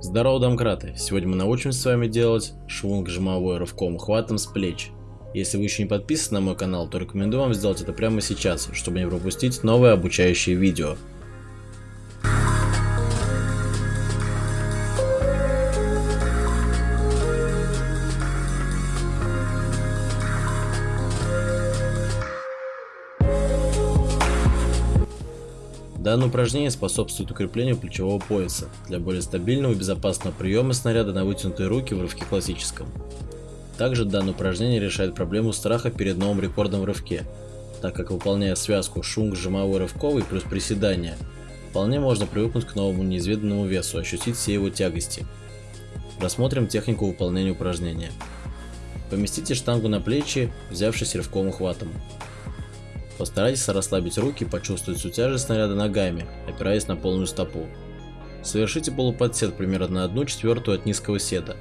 Здорово, домкраты! Сегодня мы научимся с вами делать швунг жимовой рывком хватом с плеч. Если вы еще не подписаны на мой канал, то рекомендую вам сделать это прямо сейчас, чтобы не пропустить новые обучающие видео. Данное упражнение способствует укреплению плечевого пояса для более стабильного и безопасного приема снаряда на вытянутые руки в рывке классическом. Также данное упражнение решает проблему страха перед новым рекордом в рывке, так как выполняя связку шунг жимовой рывковый плюс приседания, вполне можно привыкнуть к новому неизведанному весу, ощутить все его тягости. Рассмотрим технику выполнения упражнения. Поместите штангу на плечи, взявшись рывковым хватом. Постарайтесь расслабить руки, почувствовать всю тяжесть снаряда ногами, опираясь на полную стопу. Совершите полуподсед примерно на 1 четвертую от низкого седа.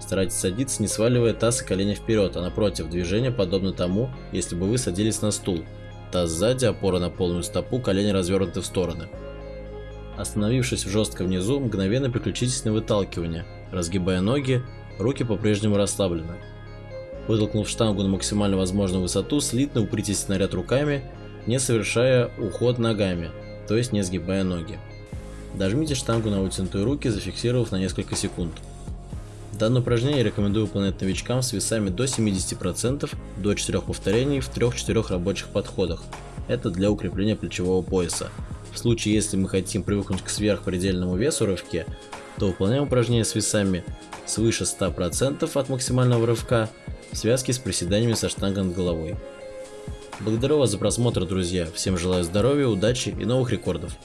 Старайтесь садиться, не сваливая таз и колени вперед, а напротив, движение подобно тому, если бы вы садились на стул. Таз сзади, опора на полную стопу, колени развернуты в стороны. Остановившись жестко внизу, мгновенно переключитесь на выталкивание, разгибая ноги, руки по-прежнему расслаблены. Вытолкнув штангу на максимально возможную высоту, слитно упритесь снаряд руками, не совершая уход ногами, то есть не сгибая ноги. Дожмите штангу на вытянутые руки, зафиксировав на несколько секунд. Данное упражнение рекомендую выполнять новичкам с весами до 70%, до 4 повторений в 3-4 рабочих подходах. Это для укрепления плечевого пояса. В случае, если мы хотим привыкнуть к сверхпредельному весу рывке, то выполняем упражнение с весами свыше 100% от максимального рывка в связке с приседаниями со штангой над головой. Благодарю вас за просмотр, друзья. Всем желаю здоровья, удачи и новых рекордов.